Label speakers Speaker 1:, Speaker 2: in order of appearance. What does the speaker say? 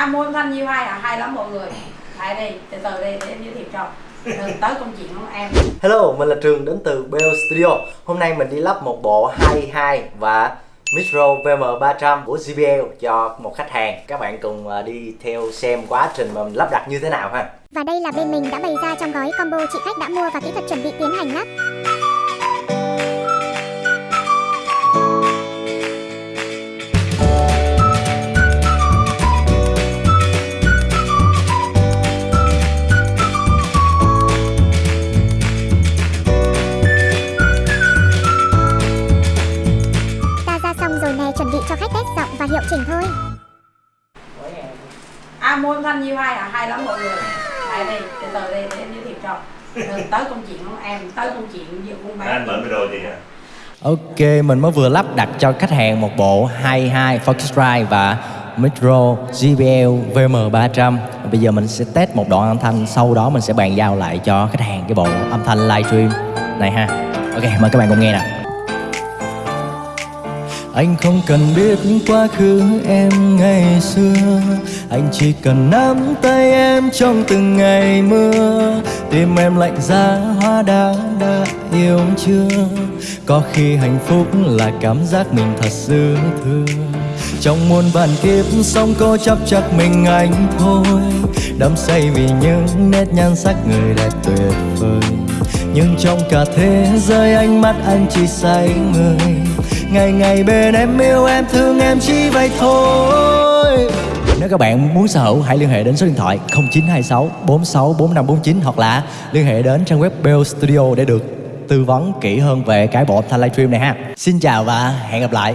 Speaker 1: À âm thanh như hay à, hay lắm mọi người. Lại đây, từ từ đây để em giới thiệu cho. Tới công chuyện của em.
Speaker 2: Hello, mình là Trường đến từ Bell Studio. Hôm nay mình đi lắp một bộ 22 và Micro VM300 của JBL cho một khách hàng. Các bạn cùng à, đi theo xem quá trình mà mình lắp đặt như thế nào ha.
Speaker 3: Và đây là bên mình đã bày ra trong gói combo chị khách đã mua và kỹ thuật chuẩn bị tiến hành lắp. Rồi nè chuẩn bị cho khách test giọng và hiệu chỉnh thôi.
Speaker 1: À âm thanh như hay à, hay lắm mọi người. Lại đây, từ từ đây để em giới thiệu cho. Tới công chuyện của em, tới công chuyện giữa buôn bán.
Speaker 4: Anh mở micro gì hả
Speaker 2: Ok, mình mới vừa lắp đặt cho khách hàng một bộ 22 Focusrite và Micro JBL VM300 Bây giờ mình sẽ test một đoạn âm thanh Sau đó mình sẽ bàn giao lại cho khách hàng cái bộ âm thanh livestream này ha. Ok, mời các bạn cùng nghe nè anh không cần biết quá khứ em ngày xưa. Anh chỉ cần nắm tay em trong từng ngày mưa. Tim em lạnh giá, hóa đá đã yêu chưa? Có khi hạnh phúc là cảm giác mình thật dư thừa. Trong muôn vàn kiếp sống cô chấp chắc mình anh thôi. Đắm say vì những nét nhan sắc người đẹp tuyệt vời nhưng trong cả thế giới ánh mắt anh chỉ say người. Ngày ngày bên em yêu em, thương em chỉ vậy thôi. Nếu các bạn muốn sở hữu, hãy liên hệ đến số điện thoại 0926 46 4549 Hoặc là liên hệ đến trang web Bell Studio để được tư vấn kỹ hơn về cái bộ âm thanh livestream này ha. Xin chào và hẹn gặp lại.